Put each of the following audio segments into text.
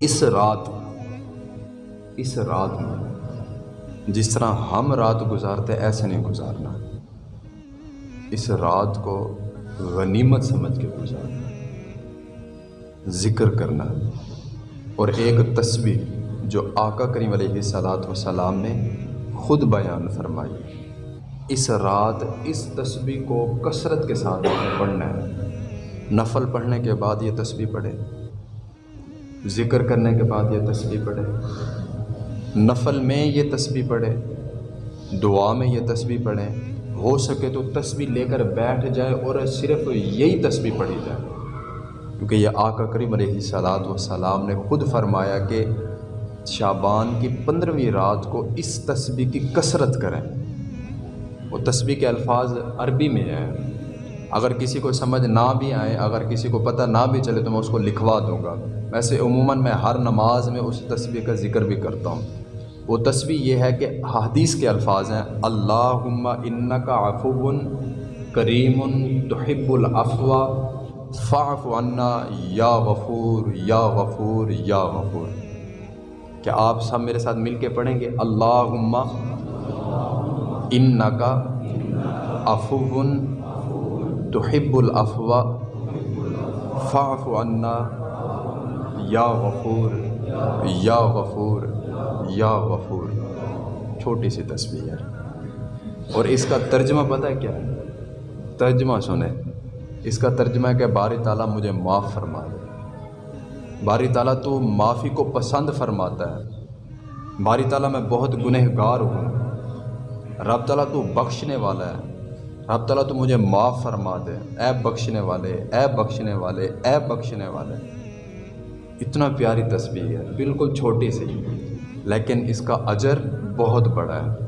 اس رات اس رات میں جس طرح ہم رات گزارتے، ایسے نہیں گزارنا۔ اس رات کو غنیمت سمجھ کے گزارنا، ذکر کرنا اور ایک تسبیح جو آقا کریم علیہ صلاحت وسلام نے خود بیان فرمائی۔ اس رات اس تسبیح کو کثرت کے ساتھ پڑھنا ہے۔ نفل پڑھنے کے بعد یہ تسبیح پڑھے ذکر کرنے کے بعد یہ تسبیح پڑھے۔ نفل میں یہ تسبیح پڑھے، دعا میں یہ تسبیح پڑھیں ہو سکے تو تسبیح لے کر بیٹھ جائے اور صرف یہی تسبیح پڑھی جائے۔ کیونکہ یہ آقا کریم علیہ صلاحت وسلام نے خود فرمایا کہ شابان کی پندرہویں رات کو اس تسبیح کی کثرت کریں۔ وہ تسبیح کے الفاظ عربی میں ہیں۔ اگر کسی کو سمجھ نہ بھی آئے، اگر کسی کو پتہ نہ بھی چلے تو میں اس کو لکھوا دوں گا۔ ویسے عموماً میں ہر نماز میں اس تسبیح کا ذکر بھی کرتا ہوں۔ وہ تسبیح یہ ہے کہ حدیث کے الفاظ ہیں۔ اللہ ان کا افو کریم تحب الافوا فاف عنا یا غفور یا غفور یا غفور۔ کیا آپ سب میرے ساتھ مل کے پڑھیں گے؟ اللہ ان کا افون تحب الافوا فاف عنا، یا غفور یا غفور یا غفور۔ چھوٹی سی تصویر ہے اور اس کا ترجمہ پتہ ہے کیا؟ ہے ترجمہ سنیں۔ اس کا ترجمہ ہے کہ باری تعالیٰ مجھے معاف فرما دے۔ باری تعالیٰ تو معافی کو پسند فرماتا ہے۔ باری تعالیٰ میں بہت گنہ گار ہوں۔ رب تعالیٰ تو بخشنے والا ہے۔ رب تعالیٰ تو مجھے معاف فرما دے۔ اے بخشنے والے، اے بخشنے والے، اے بخشنے والے۔ اتنا پیاری تصویر ہے، بالکل چھوٹی سی، لیکن اس کا اجر بہت بڑا ہے۔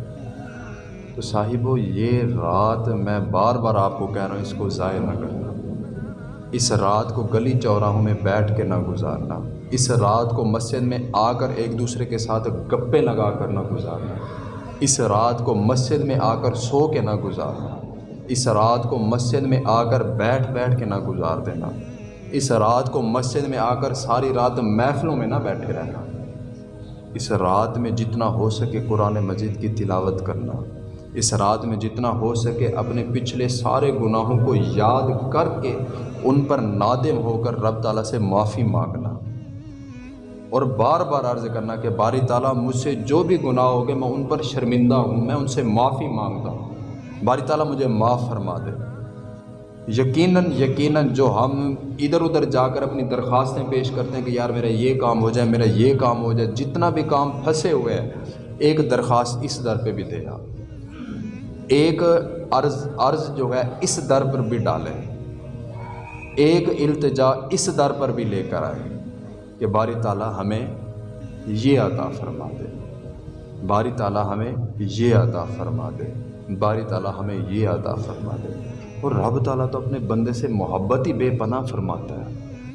تو صاحبو، یہ رات میں بار بار آپ کو کہہ رہا ہوں، اس کو ضائع نہ کرنا۔ اس رات کو گلی چوراہوں میں بیٹھ کے نہ گزارنا۔ اس رات کو مسجد میں آ کر ایک دوسرے کے ساتھ گپے لگا کر نہ گزارنا۔ اس رات کو مسجد میں آ کر سو کے نہ گزارنا۔ اس رات کو مسجد میں آ کر بیٹھ بیٹھ کے نہ گزار دینا۔ اس رات کو مسجد میں آ کر ساری رات محفلوں میں نہ بیٹھے رہنا۔ اس رات میں جتنا ہو سکے قرآن مجید کی تلاوت کرنا۔ اس رات میں جتنا ہو سکے اپنے پچھلے سارے گناہوں کو یاد کر کے ان پر نادم ہو کر رب تعالیٰ سے معافی مانگنا۔ اور بار بار عرض کرنا کہ باری تعالیٰ، مجھ سے جو بھی گناہ ہو گئے میں ان پر شرمندہ ہوں، میں ان سے معافی مانگتا ہوں۔ باری تعالیٰ مجھے معاف فرما دے۔ یقیناً یقیناً جو ہم ادھر ادھر جا کر اپنی درخواستیں پیش کرتے ہیں کہ یار میرا یہ کام ہو جائے، میرا یہ کام ہو جائے، جتنا بھی کام پھنسے ہوئے ہیں، ایک درخواست اس در پہ بھی دے گا ایک عرض عرض جو ہے، اس در پر بھی ڈالیں۔ ایک التجا اس در پر بھی لے کر آئے کہ باری تعالیٰ ہمیں یہ عطا فرما دے۔ باری تعالیٰ ہمیں یہ عطا فرما دے۔ باری تعالیٰ ہمیں یہ عطا فرما دے۔ اور رب تعالیٰ تو اپنے بندے سے محبت ہی بے پناہ فرماتا ہے۔